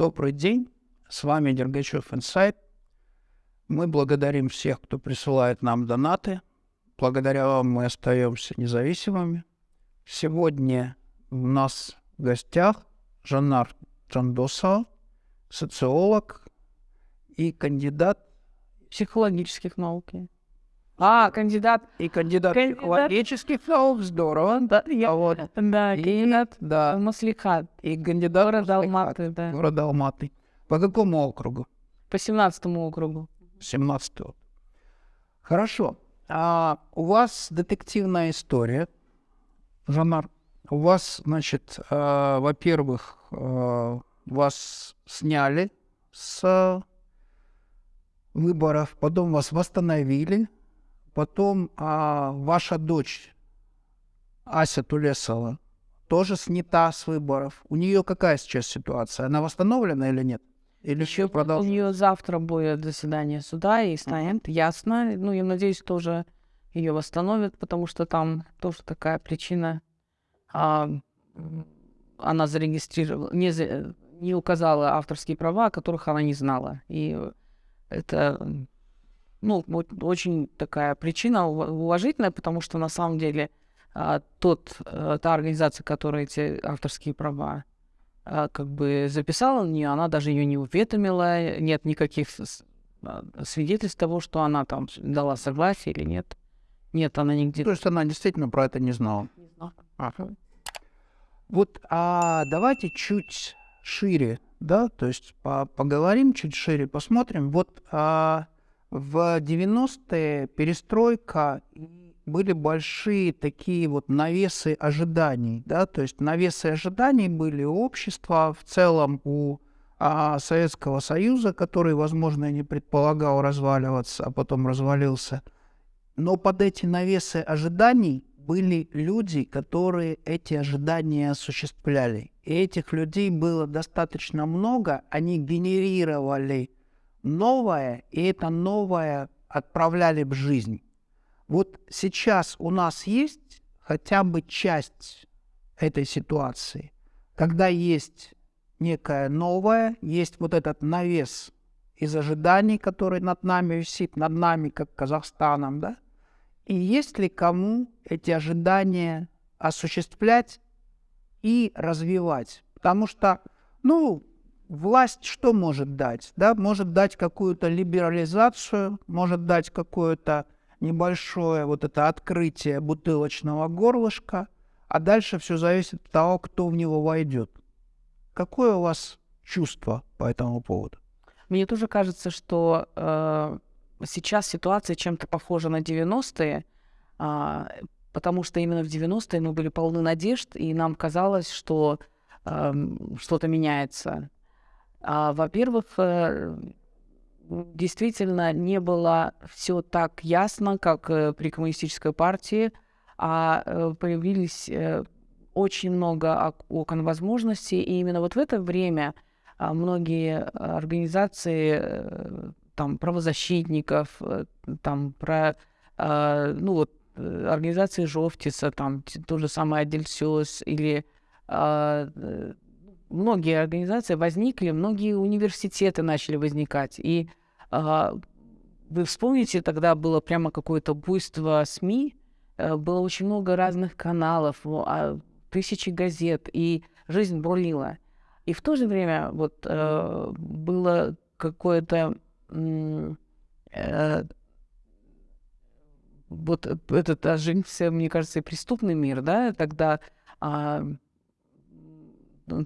Добрый день, с вами Дергачев Инсайт. Мы благодарим всех, кто присылает нам донаты. Благодаря вам мы остаемся независимыми. Сегодня у нас в гостях Жанар Джандосов, социолог и кандидат психологических наук. А, кандидат. И кандидат, Кандидат. психологических наук, здорово. Да, я, А вот да, и- кандидат да, Маслихат. и кандидат Маслихат, Алматы, да. города Алматы. По какому округу? По 17 округу. 17 Хорошо. А у вас детективная история, Жанар. У вас, значит, э, во-первых, э, вас сняли с выборов, потом вас восстановили, потом а, ваша дочь Ася Тулесова тоже снята с выборов. У нее какая сейчас ситуация? Она восстановлена или нет? Или еще У продолжается? нее завтра будет заседание суда, и станет ясно. Ну, я надеюсь, тоже ее восстановят, потому что там тоже такая причина. а, она зарегистрировала, не, не указала авторские права, о которых она не знала. И это, ну, вот очень такая причина ува- уважительная, потому что на самом деле а, тот, э, та организация, которая эти авторские права а, как бы записала на нее, она даже ее не уведомила, нет никаких а, свидетельств того, что она там дала согласие или нет. Нет, она нигде То есть она действительно про это не знала. не знала. Ага. Вот, а давайте чуть шире, да, то есть по- поговорим чуть шире, посмотрим. Вот а, в 90-е перестройка были большие такие вот навесы ожиданий, да, то есть навесы ожиданий были у общества в целом, у а, Советского Союза, который, возможно, и не предполагал разваливаться, а потом развалился. Но под эти навесы ожиданий были люди, которые эти ожидания осуществляли. И этих людей было достаточно много, они генерировали новое, и это новое отправляли в жизнь. Вот сейчас у нас есть хотя бы часть этой ситуации, когда есть некое новое, есть вот этот навес из ожиданий, который над нами висит, над нами, как Казахстаном, да? И есть ли кому эти ожидания осуществлять и развивать? Потому что, ну, власть что может дать? Да? Может дать какую-то либерализацию, может дать какое-то небольшое вот это открытие бутылочного горлышка, а дальше все зависит от того, кто в него войдет. Какое у вас чувство по этому поводу? Мне тоже кажется, что э, сейчас ситуация чем-то похожа на 90-е, а, потому что именно в 90-е мы были полны надежд, и нам казалось, что эм, что-то меняется. А, во-первых, э, действительно не было все так ясно, как э, при коммунистической партии, а э, появились очень много ок- окон возможностей, и именно вот в это время а, многие организации там правозащитников, там про ну вот организации Жовтица, там то же самое Адельсёс или а, многие организации возникли, многие университеты начали возникать. И а, вы вспомните, тогда было прямо какое-то буйство СМИ, э, было очень много разных каналов, а, тысячи газет, и жизнь бурлила. И в то же время вот э, было какое-то э, вот э- этот оживился, мне кажется, и преступный мир, да, тогда м,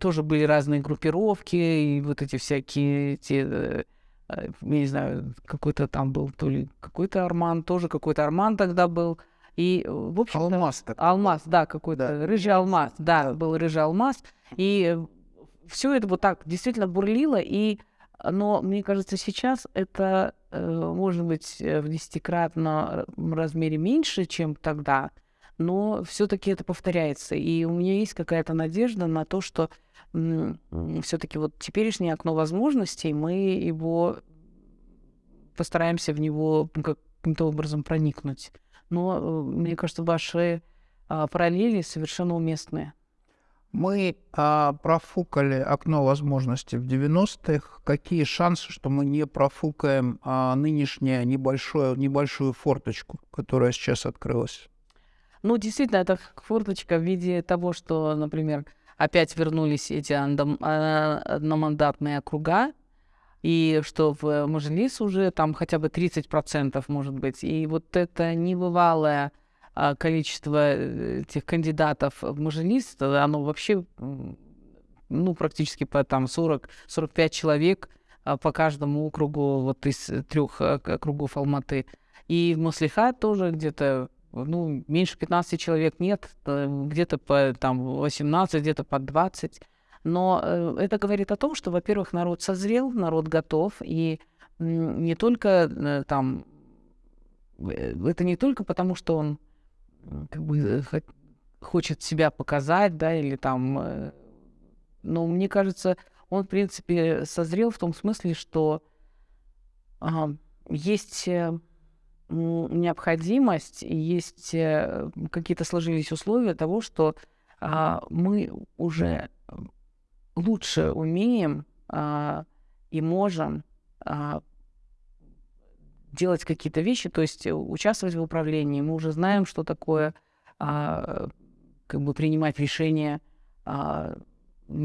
тоже были разные группировки, и вот эти всякие, те, э, э, я не знаю, какой-то там был, то ли какой-то Арман, тоже какой-то Арман тогда был, и, э, в общем Алмаз такой. Алмаз, да, какой-то Да. рыжий алмаз, да, Да. был рыжий алмаз, и все это вот так действительно бурлило, и, э, но мне кажется, сейчас это э, может быть э, в десятикратном размере меньше, чем тогда, но все-таки это повторяется, и у меня есть какая-то надежда на то, что все-таки вот теперешнее окно возможностей мы его постараемся в него каким-то образом проникнуть. Но э, мне кажется, ваши а, параллели совершенно уместные. Мы а, профукали окно возможностей в 90-х. Какие шансы, что мы не профукаем а, нынешнюю небольшую, небольшую форточку, которая сейчас открылась? Ну, действительно, это форточка в виде того, что, например, опять вернулись эти а, одномандатные округа, и что в Мажилис уже там хотя бы 30% может быть. И вот это небывалое а, количество э, этих кандидатов в Мажилис, оно вообще, ну, практически по там 40-45 человек а, по каждому округу вот из трех округов Алматы. И в Маслихат тоже где-то ну, меньше 15 человек нет, э, где-то по там 18, где-то по 20. Но э, это говорит о том, что, во-первых, народ созрел, народ готов, и не только э, там, это не только потому, что он как бы хочет себя показать, да, или там, но мне кажется, он, в принципе, созрел в том смысле, что а, есть необходимость, есть э, какие-то сложились условия того, что а, мы уже лучше умеем а, и можем а, делать какие-то вещи, то есть участвовать в управлении. Мы уже знаем, что такое как бы принимать решения,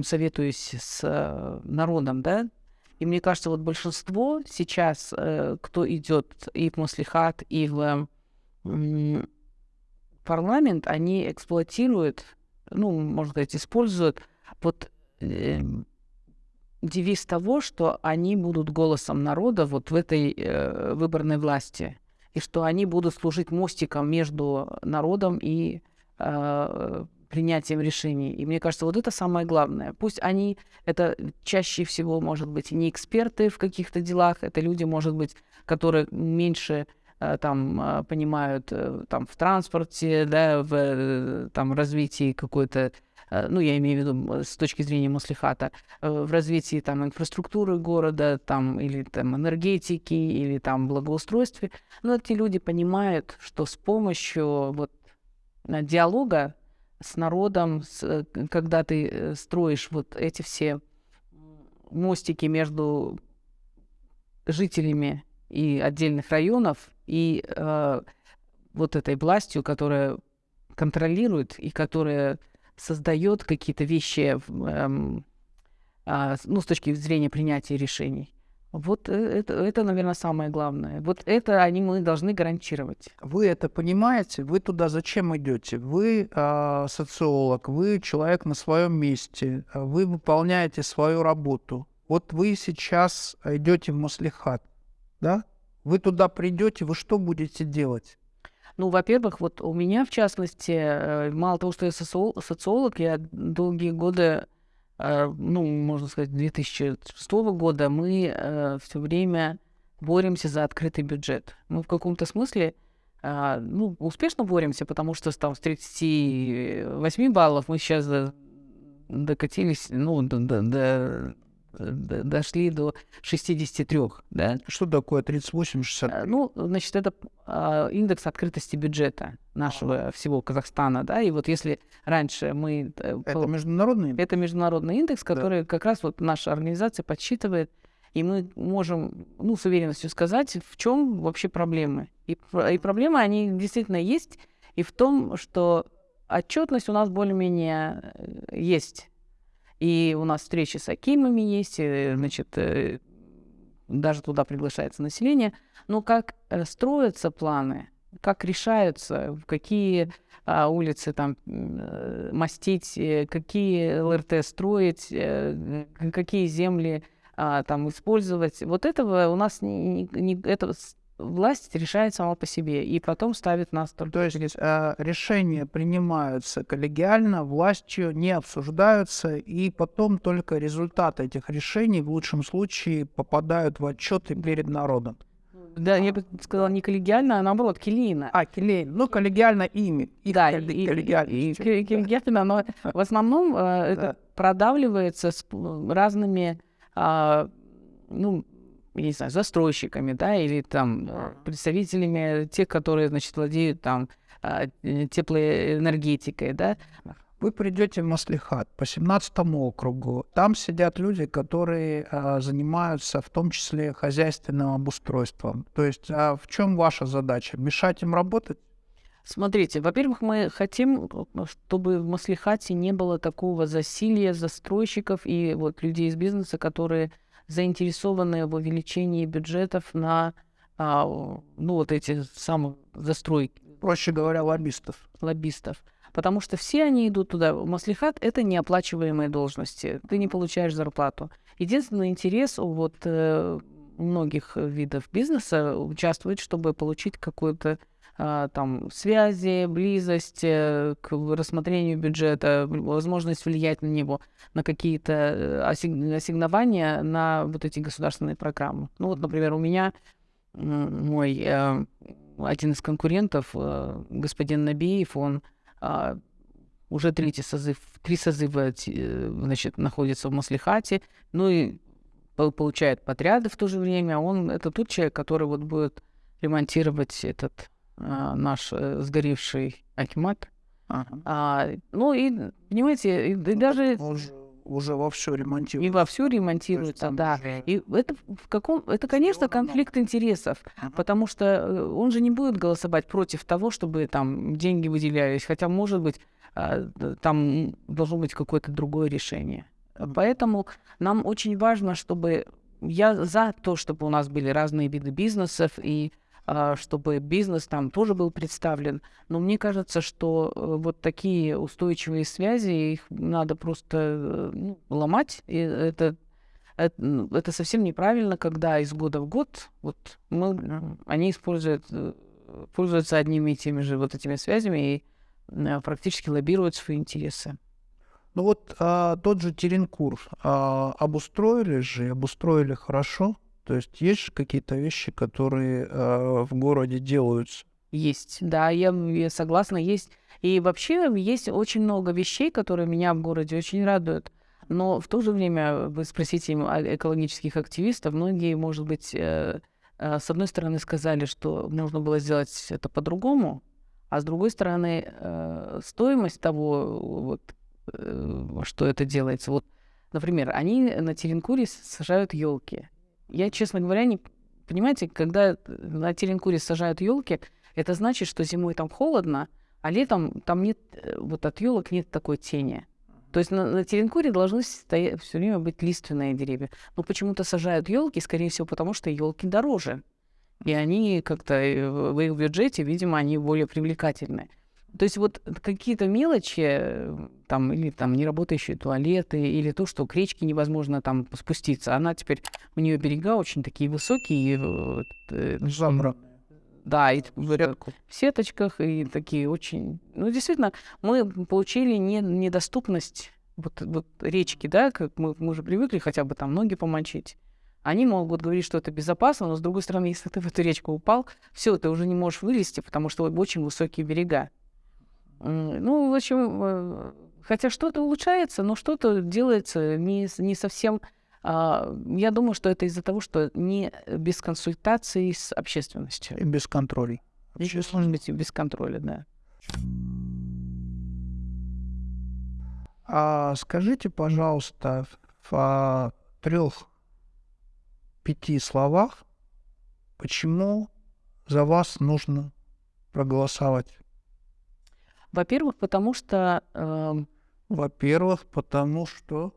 советуясь с а, народом, да, и мне кажется, вот большинство сейчас, э, кто идет и в Маслихат, и в парламент, они эксплуатируют, ну, можно сказать, используют вот э, девиз того, что они будут голосом народа вот в этой э, выборной власти, и что они будут служить мостиком между народом и принятием решений. И мне кажется, вот это самое главное. Пусть они, это чаще всего, может быть, не эксперты в каких-то делах, это люди, может быть, которые меньше э, там э, понимают э, там в транспорте, да, в там развитии какой-то ну, я имею в виду с точки зрения Маслихата, в развитии там инфраструктуры города, там, или там энергетики, или там благоустройстве. Но эти люди понимают, что с помощью вот диалога с народом, с, э, когда ты э, строишь вот эти все мостики между жителями и отдельных районов и э, вот этой властью, которая контролирует и которая создает какие-то вещи, э, э, ну, с точки зрения принятия решений. Вот э, это, это, наверное, самое главное. Вот это они мы должны гарантировать. Вы это понимаете? Вы туда зачем идете? Вы э, социолог, вы человек на своем месте, вы выполняете свою работу. Вот вы сейчас идете в Маслихат, да? Вы туда придете, вы что будете делать? Ну, во-первых, вот у меня, в частности, э, мало того, что я социолог, я долгие годы ну, можно сказать, 2006 года мы э, все время боремся за открытый бюджет. Мы в каком-то смысле э, ну, успешно боремся, потому что там с 38 баллов мы сейчас докатились ну, до, до, до дошли до 63, да. Что такое 38-60? Э, ну, значит, это а, индекс открытости бюджета нашего ага. всего Казахстана, да, и вот если раньше мы... Э, это международный индекс? Это международный индекс, который да. как раз вот наша организация подсчитывает, и мы можем, ну, с уверенностью сказать, в чем вообще проблемы. И, и проблемы, они действительно есть, и в том, что отчетность у нас более-менее э, есть и у нас встречи с акимами есть, и, значит, э, даже туда приглашается население. Но как э, строятся планы, как решаются, в какие а, улицы там э, мастить, какие ЛРТ строить, какие земли а, там использовать. Вот этого у нас не, не, это власть решает сама по себе и потом ставит нас только... То есть э, решения принимаются коллегиально, властью не обсуждаются, и потом только результаты этих решений в лучшем случае попадают в отчеты перед народом. Да, я бы сказала не коллегиально, а наоборот, келейно. А, келейно. Ну, коллегиально ими. Их да, и, коллегиально. И, и, коллегиально, но в основном э, это продавливается с разными, э, ну, я не знаю, застройщиками, да, или там э, представителями тех, которые, значит, владеют там а, э, теплоэнергетикой, да. Вы придете в Маслихат по 17 округу. Там сидят люди, которые а, занимаются в том числе хозяйственным обустройством. То есть а в чем ваша задача? Мешать им работать? Смотрите, во-первых, мы хотим, чтобы в Маслихате не было такого засилия застройщиков и вот людей из бизнеса, которые заинтересованы в увеличении бюджетов на а, ну, вот эти самые застройки. Проще говоря, лоббистов. Лоббистов. Потому что все они идут туда. Маслихат — это неоплачиваемые должности. Ты не получаешь зарплату. Единственный интерес у вот э, многих видов бизнеса участвовать, чтобы получить какую-то там связи, близость э, к рассмотрению бюджета, возможность влиять на него, на какие-то э, ассигнования на вот эти государственные программы. Ну вот, например, у меня мой э, один из конкурентов, господин Набиев, он а, уже третий созыв, три созыва значит, находится в Маслихате, ну и получает подряды в то же время. Он это тот человек, который вот будет ремонтировать этот а, наш а, сгоревший Акимат. Ага. А, ну и, понимаете, и, и ну, даже... Уже, уже вовсю ремонтируется. И вовсю ремонтируется, да. Уже... И это в каком... Это, конечно, конфликт интересов, ага. потому что э, он же не будет голосовать против того, чтобы там деньги выделялись, хотя, может быть, а, там должно быть какое-то другое решение. Поэтому нам очень важно, чтобы я за то, чтобы у нас были разные виды бизнесов и а, чтобы бизнес там тоже был представлен. Но мне кажется, что э, вот такие устойчивые связи, их надо просто э, ну, ломать. И это, это, ну, это совсем неправильно, когда из года в год вот мы, они используют, э, пользуются одними и теми же вот этими связями и практически лоббируют свои интересы. Ну вот а, тот же Теренкур а, обустроили же, обустроили хорошо. То есть есть какие-то вещи, которые а, в городе делаются. Есть, да, я, я согласна, есть. И вообще есть очень много вещей, которые меня в городе очень радуют. Но в то же время вы спросите экологических активистов, многие, может быть, э, э, с одной стороны сказали, что нужно было сделать это по-другому, а с другой стороны, э, стоимость того, вот, э, что это делается. Вот, например, они на Теренкуре сажают елки. Я, честно говоря, не понимаете, когда на Теренкуре сажают елки, это значит, что зимой там холодно, а летом там нет, э, вот от елок нет такой тени. То есть на, на Теренкуре должны стоять все время быть лиственные деревья. Но почему-то сажают елки, скорее всего, потому что елки дороже. И они как-то э, в их бюджете, видимо, они более привлекательны. То есть вот какие-то мелочи, э, там, или там неработающие туалеты, или то, что к речке невозможно там спуститься. Она теперь, у нее берега очень такие высокие. Э, Забранные. Да, и в, в сеточках, и такие очень... Ну, действительно, мы получили не, недоступность вот, вот речки, да, как мы, мы уже привыкли хотя бы там ноги помочить. Они могут говорить, что это безопасно, но с другой стороны, если ты в эту речку упал, все, ты уже не можешь вылезти, потому что очень высокие берега. Ну, в общем, э, хотя что-то улучшается, но что-то делается не, не совсем... А, я думаю, что это из-за того, что не без консультации с общественностью. И без контроля. Может быть, и без контроля, да. А скажите, пожалуйста, в трех пяти словах, почему за вас нужно проголосовать? Во-первых, потому что... Э... Во-первых, потому что...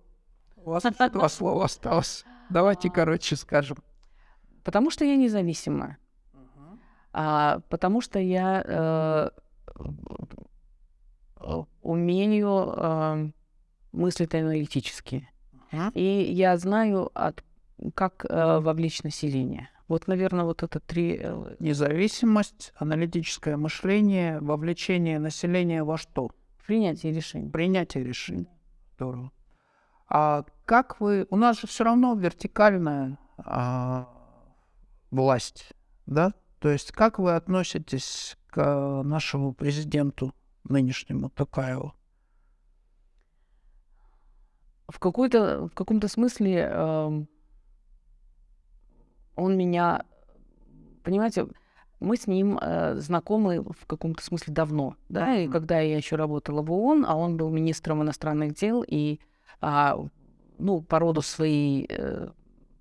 У вас два слова осталось. Давайте, короче, скажем. Потому что я независимая. А, потому что я э, умею э, мыслить аналитически. Uh-huh. И я знаю от как э, вовлечь население. Вот, наверное, вот это три... Э, Независимость, аналитическое мышление, вовлечение населения во что? Принятие решений. Принятие решений. Здорово. А как вы... У нас же все равно вертикальная а, власть, да? То есть как вы относитесь к нашему президенту нынешнему Токаеву? В, какой-то, в каком-то смысле э, он меня, понимаете, мы с ним э, знакомы в каком-то смысле давно, да, и когда я еще работала в ООН, а он был министром иностранных дел, и, а, ну, по роду своей э,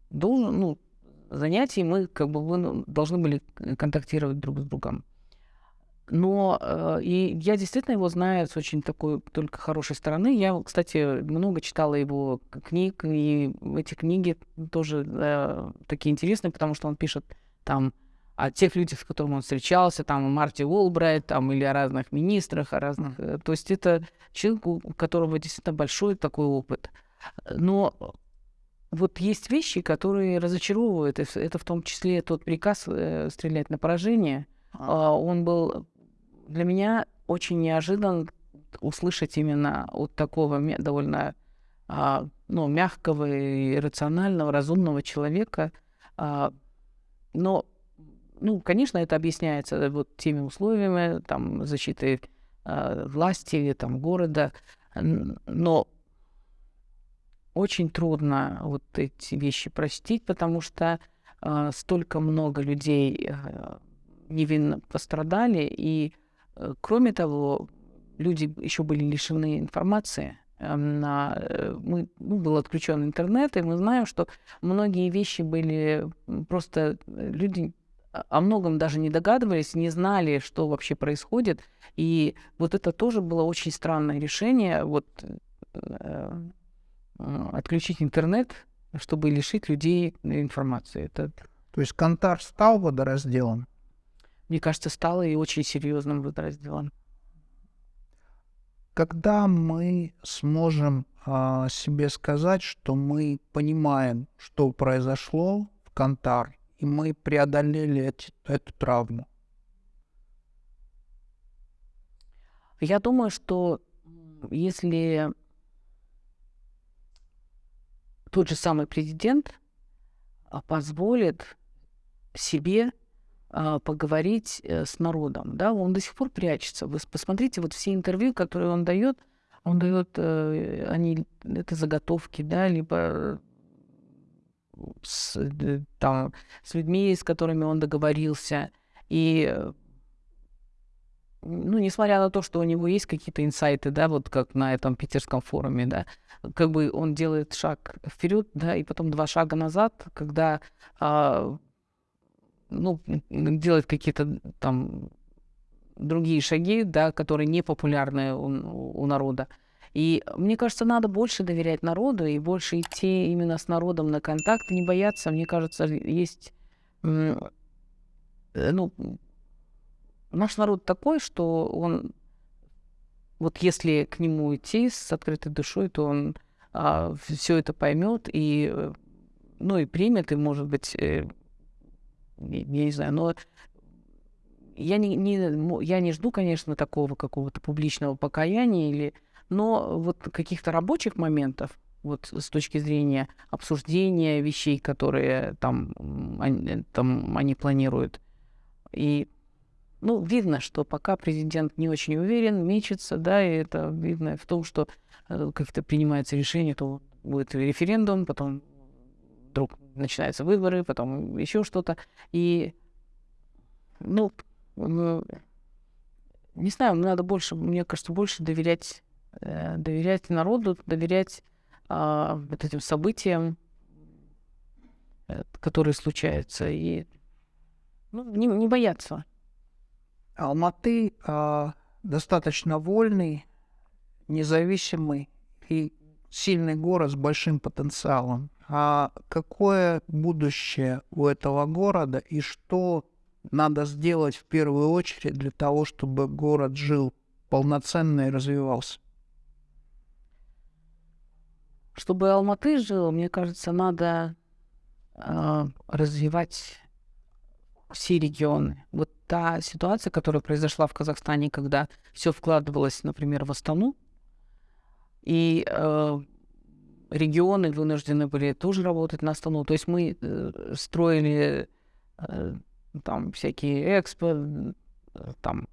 должен, ну, занятий мы как бы мы должны были контактировать друг с другом. Но э, и я действительно его знаю с очень такой только хорошей стороны. Я, кстати, много читала его книг, и эти книги тоже э, такие интересные, потому что он пишет там о тех людях, с которыми он встречался, там, о Марти Уолбрайт, там, или о разных министрах, о разных... Mm. То есть это человек, у которого действительно большой такой опыт. Но вот есть вещи, которые разочаровывают. Это в том числе тот приказ э, стрелять на поражение. А. Он был для меня очень неожиданно услышать именно от такого довольно а, ну, мягкого и рационального, разумного человека. А, но, ну, конечно, это объясняется вот теми условиями, там, защиты а, власти, там, города, но очень трудно вот эти вещи простить, потому что э, столько много людей э, невинно пострадали, и кроме того, люди еще были лишены информации. Эм, на, э, мы, ну, был отключен интернет, и мы знаем, что многие вещи были просто э, люди о многом даже не догадывались, не знали, что вообще происходит. И вот это тоже было очень странное решение, вот э, отключить интернет, чтобы лишить людей информации. Это... То есть Кантар стал водоразделом? Мне кажется, стало и очень серьезным подразделом. Когда мы сможем а, себе сказать, что мы понимаем, что произошло в Кантар, и мы преодолели эти, эту травму? Я думаю, что если тот же самый президент а, позволит себе поговорить э, с народом, да, он до сих пор прячется. Вы посмотрите, вот все интервью, которые он дает, он дает, э, они, это заготовки, да, либо с, там, с людьми, с которыми он договорился. И ну, несмотря на то, что у него есть какие-то инсайты, да, вот как на этом питерском форуме, да, как бы он делает шаг вперед, да, и потом два шага назад, когда а, ну, делать какие-то там другие шаги, да, которые не популярны у, у народа. И мне кажется, надо больше доверять народу и больше идти именно с народом на контакт, не бояться. Мне кажется, есть, э, ну, наш народ такой, что он, вот если к нему идти с открытой душой, то он а, все это поймет и, э, ну, и примет, и, может быть, э, я не знаю, но я не, не, я не жду, конечно, такого какого-то публичного покаяния, или, но вот каких-то рабочих моментов, вот с точки зрения обсуждения вещей, которые там они, там они планируют. И, ну, видно, что пока президент не очень уверен, мечется, да, и это видно в том, что э, как-то принимается решение, то будет референдум, потом вдруг начинаются выборы, потом еще что-то. И, ну, ну, не знаю, надо больше, мне кажется, больше доверять, э, доверять народу, доверять э, вот этим событиям, э, которые случаются, и ну, не, не бояться. Алматы э, достаточно вольный, независимый и сильный город с большим потенциалом. А какое будущее у этого города и что надо сделать в первую очередь для того, чтобы город жил полноценно и развивался? Чтобы Алматы жил, мне кажется, надо э, развивать все регионы. Вот та ситуация, которая произошла в Казахстане, когда все вкладывалось, например, в Астану, и э, регионы вынуждены были тоже работать на Астану. То есть мы э, строили э, там всякие экспо, э, там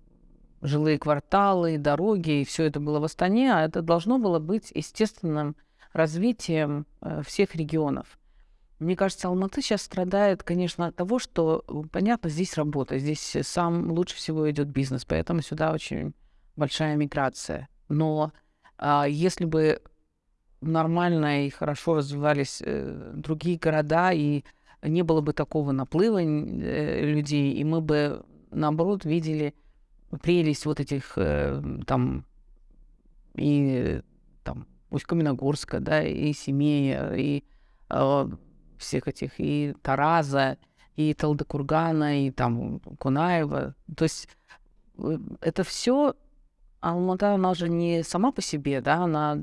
жилые кварталы, дороги, и все это было в Астане, а это должно было быть естественным развитием э, всех регионов. Мне кажется, Алматы сейчас страдает, конечно, от того, что, понятно, здесь работа, здесь сам лучше всего идет бизнес, поэтому сюда очень большая миграция. Но если бы нормально и хорошо развивались э, другие города, и не было бы такого наплыва э, людей, и мы бы, наоборот, видели прелесть вот этих э, там и там Усть-Каменогорска, да, и Семея, и э, всех этих, и Тараза, и Талдыкургана, и там Кунаева. То есть это все Алмата, она же не сама по себе, да, она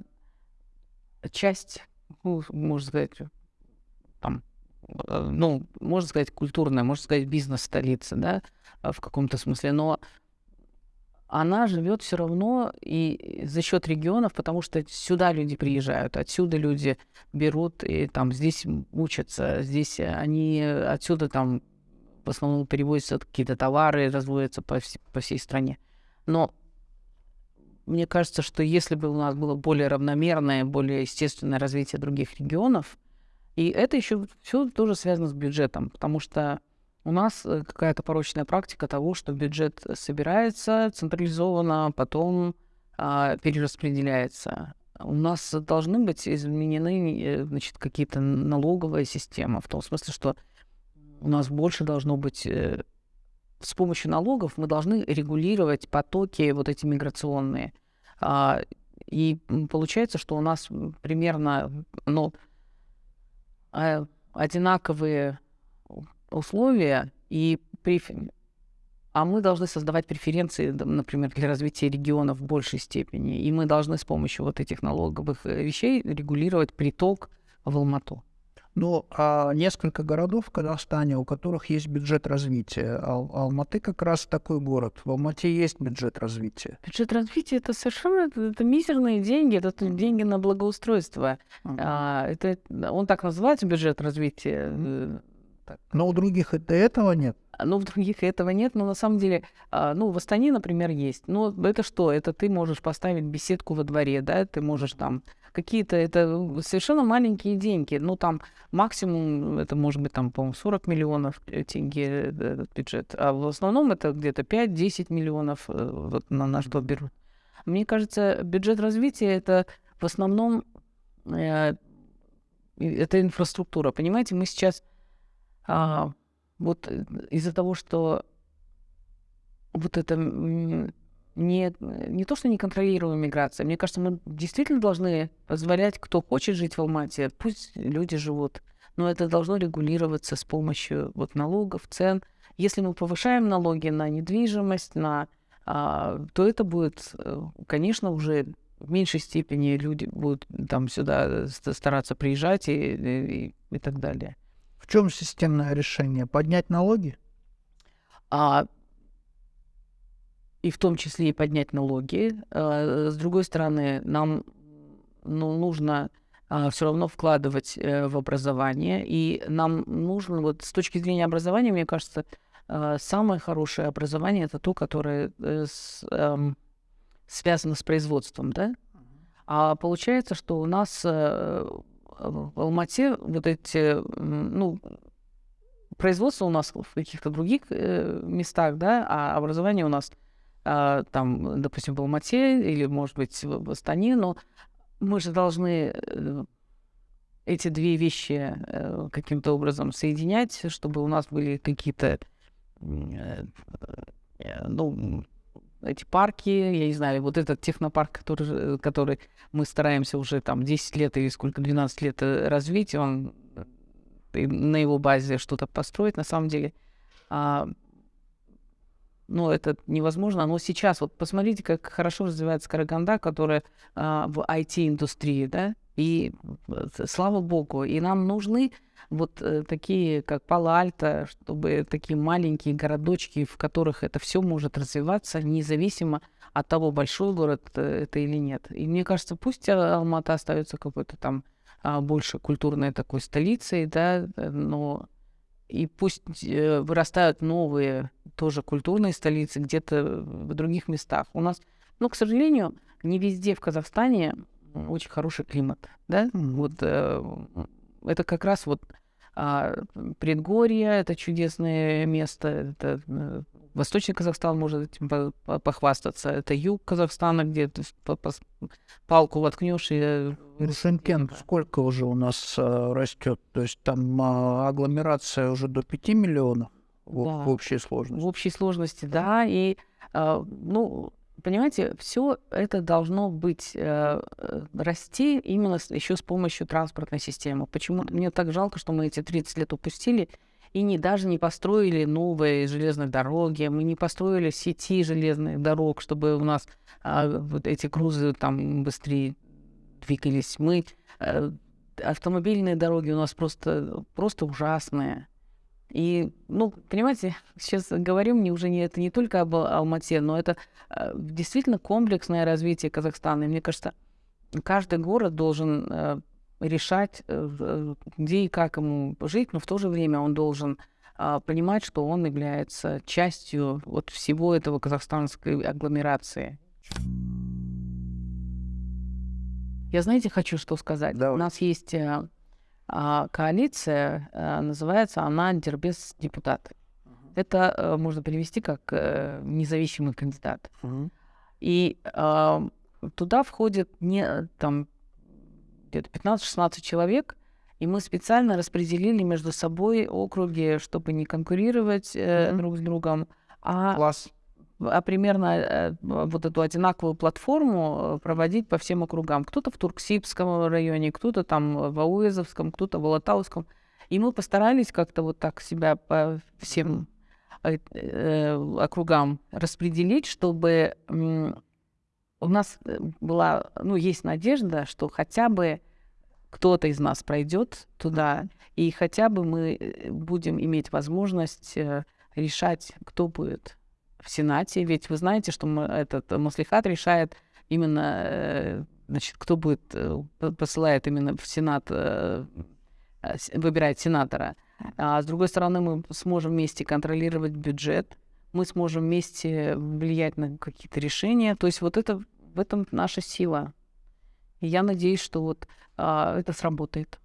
часть, ну, можно сказать, там, э, ну, можно сказать, культурная, можно сказать, бизнес-столица, да, в каком-то смысле, но она живет все равно и за счет регионов, потому что сюда люди приезжают, отсюда люди берут и там здесь учатся, здесь они отсюда там в основном перевозятся какие-то товары, разводятся по, вс- по всей стране. Но мне кажется, что если бы у нас было более равномерное, более естественное развитие других регионов, и это еще все тоже связано с бюджетом, потому что у нас э, какая-то порочная практика того, что бюджет собирается централизованно, потом а, перераспределяется. У нас должны быть изменены э, значит, какие-то налоговые системы, в том смысле, что у нас больше должно быть э, с помощью налогов мы должны регулировать потоки вот эти миграционные. А, и получается, что у нас примерно ну, а, одинаковые условия, и при... а мы должны создавать преференции, например, для развития региона в большей степени. И мы должны с помощью вот этих налоговых э, вещей регулировать приток в Алмату. Ну, а несколько городов в Казахстане, у которых есть бюджет развития. Ал- Алматы как раз такой город. В Алмате есть бюджет развития. Бюджет развития это совершенно это, это мизерные деньги, это деньги на благоустройство. Ага. А, это он так называется бюджет развития. э, так. Но у других это этого нет. Ну, в других этого нет, но на самом деле, а, ну, в Астане, например, есть. Ну, это что? Это ты можешь поставить беседку во дворе, да, ты можешь там какие-то, это совершенно маленькие деньги. Ну, там максимум, это может быть там, по-моему, 40 миллионов э, тенге э, этот бюджет. А в основном это где-то 5-10 миллионов э, вот на, на что берут. Мне кажется, бюджет развития это в основном э, это инфраструктура. Понимаете, мы сейчас а, вот из-за того, что вот это не, не то, что неконтролируемая миграция, мне кажется, мы действительно должны позволять, кто хочет жить в Алмате, пусть люди живут, но это должно регулироваться с помощью вот налогов, цен. Если мы повышаем налоги на недвижимость, на, а, то это будет, э, конечно, уже в меньшей степени люди будут там сюда ст- стараться приезжать и, и, и так далее. В чем системное решение? Поднять налоги? а, и в том числе и поднять налоги. А, С другой стороны, нам ну, нужно все равно вкладывать э, в образование, и нам нужно, вот с точки зрения образования, мне кажется, а, самое хорошее образование это то, которое э, с, эм, связано с производством, да? А получается, что у нас э, в Алмате вот эти, ну, производство у нас в каких-то других местах, да, а образование у нас а, там, допустим, в Алмате или, может быть, в Астане, но мы же должны э, эти две вещи э, каким-то образом соединять, чтобы у нас были какие-то, э, ну, эти парки, я не знаю, вот этот технопарк, который, который мы стараемся уже там 10 лет или сколько, 12 лет развить, он на его базе что-то построить, на самом деле, а, ну, это невозможно. Но сейчас, вот посмотрите, как хорошо развивается Караганда, которая а, в IT-индустрии, да, и э, слава богу, и нам нужны вот э, такие, как Пало-Альто, чтобы такие маленькие городочки, в которых это все может развиваться, независимо от того, большой город э, это или нет. И мне кажется, пусть Алмата остается какой-то там а, больше культурной такой столицей, да, но и пусть э, вырастают новые тоже культурные столицы где-то в других местах. У нас, ну, к сожалению, не везде в Казахстане очень хороший климат, да. Вот э, это как раз вот а, предгорье, это чудесное место, это э, Восточный Казахстан может этим похвастаться. Это юг Казахстана, где ты палку воткнешь и... Э, ну, Шенкен сколько уже у нас а, растет? То есть там а, агломерация уже до 5 миллионов в, да. в общей сложности? В общей сложности, да. И, а, ну, понимаете, все это должно быть э, э расти именно с, еще с помощью транспортной системы. Почему мне так жалко, что мы эти 30 лет упустили и не, даже не построили новые железные дороги, мы не построили сети железных дорог, чтобы у нас а, вот эти грузы там быстрее двигались. Мы а, автомобильные дороги у нас просто, просто ужасные. И, ну, понимаете, сейчас говорим не уже не это не только об Алмате, но это э, действительно комплексное развитие Казахстана. И мне кажется, каждый город должен э, решать, э, где и как ему жить, но в то же время он должен а, понимать, что он является частью вот всего этого казахстанской агломерации. Я, знаете, хочу что сказать. Давай. У нас есть а, а, коалиция, называется она «Дербес депутаты». Uh-huh. Это можно перевести как независимый кандидат. Uh-huh. И туда входит не там где-то 15-16 человек, и мы специально распределили между собой округи, чтобы не конкурировать э, mm-hmm. друг с другом, а, Класс. а примерно э, вот эту одинаковую платформу э, проводить по всем округам. Кто-то в Турксибском районе, кто-то там в Ауэзовском, кто-то в Алатауском. И мы постарались как-то вот так себя по всем э, э, округам распределить, чтобы э, у нас была, ну, есть надежда, что хотя бы кто-то из нас пройдет туда, и хотя бы мы э, будем иметь возможность э, решать, кто будет в Сенате. Ведь вы знаете, что этот Маслихат решает именно, э, значит, кто будет, посылает именно в Сенат, выбирает сенатора. А с другой стороны, мы сможем вместе контролировать бюджет, мы сможем вместе влиять на какие-то решения. То есть вот это в этом наша сила. И я надеюсь, что вот а, это сработает.